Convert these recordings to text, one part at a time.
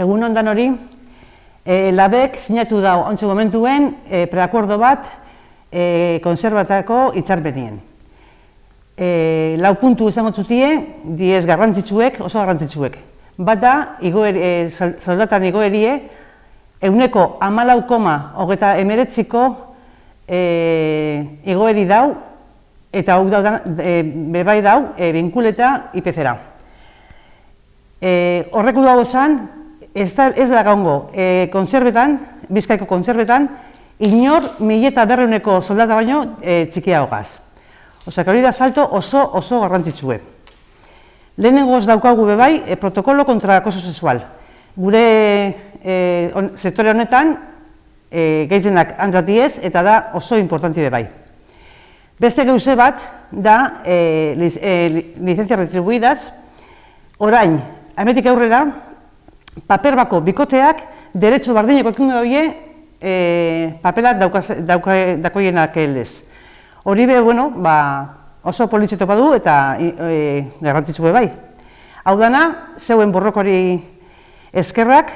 Egun ondan hori, e, labek sinatu da ontsu momentuen e, preakordo bat e, konserbatako hitzarmenien. E, lau puntu izango zutie, diez garrantzitsuek, oso garrantzitsuek. Bat da, igoer, e, soldatan igoerie, euneko amalau koma hogeta emeretziko e, igoeri dau, eta hau dau, e, bebai dau, e, binkuleta IPC-ra. E, horrek dago esan, ez da, ez da gaungo, e, konserbetan, bizkaiko konserbetan, inor mileta berreuneko soldata baino e, txikia hogaz. Osa, hori da salto oso oso garrantzitsue. Ez daukagu bebai e, protokolo kontra akoso sexual. Gure e, on, sektore honetan e, gehienak andratiez eta da oso importanti bebai. Beste geuze bat da e, lic, e, licencia retribuidas, orain, ametik aurrera, paper bako bikoteak derecho bardineko ekin doie e, papelat dakoienak eldez. Hori be, bueno, ba, oso politxeto badu eta e, garrantzitsu bai. Hau dana, zeuen borrokori eskerrak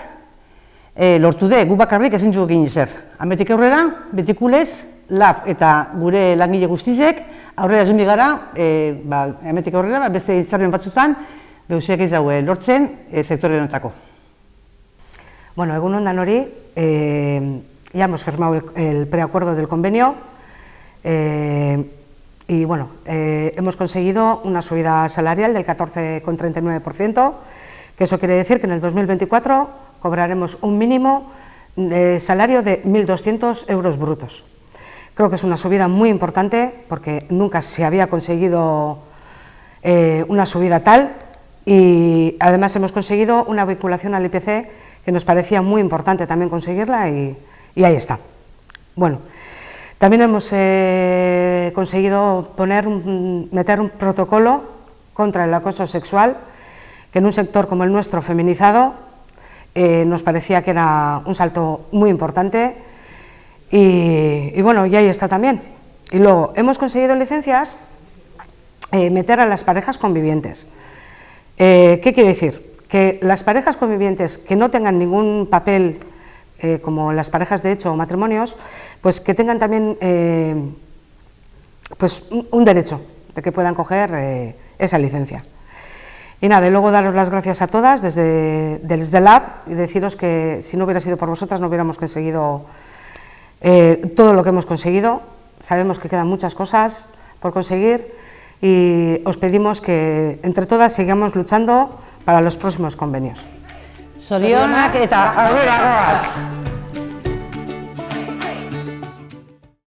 e, lortu de, gu bakarrik ezin dugu egin zer. Ametik aurrera, betikulez, laf eta gure langile guztizek, aurrera zumbi gara, e, ba, ametik aurrera, ba, beste hitzarmen batzutan, gauziak ez daue lortzen e, sektore honetako. Bueno, egun ondan hori, eh, ya hemos firmado el, preacuerdo del convenio eh, y bueno, eh, hemos conseguido una subida salarial del 14,39%, que eso quiere decir que en el 2024 cobraremos un mínimo de salario de 1.200 euros brutos. Creo que es una subida muy importante porque nunca se había conseguido una subida tal y además hemos conseguido una vinculación al IPC que nos parecía muy importante también conseguirla y, ahí está. Bueno, también hemos eh, conseguido poner meter un protocolo contra el acoso sexual, que en un sector como el nuestro, feminizado, eh, nos parecía que era un salto muy importante y, bueno, y ahí está también. Y luego, hemos conseguido licencias eh, meter a las parejas convivientes. ¿Qué quiere decir? que las parejas convivientes que no tengan ningún papel, eh, como las parejas de hecho o matrimonios, pues que tengan también eh, pues un, derecho de que puedan coger eh, esa licencia. Y nada, y luego daros las gracias a todas desde, desde el Lab y deciros que si no hubiera sido por vosotras no hubiéramos conseguido todo lo que hemos conseguido. Sabemos que quedan muchas cosas por conseguir y os pedimos que entre todas sigamos luchando para los próximos convenios. Sorionak eta aurrera!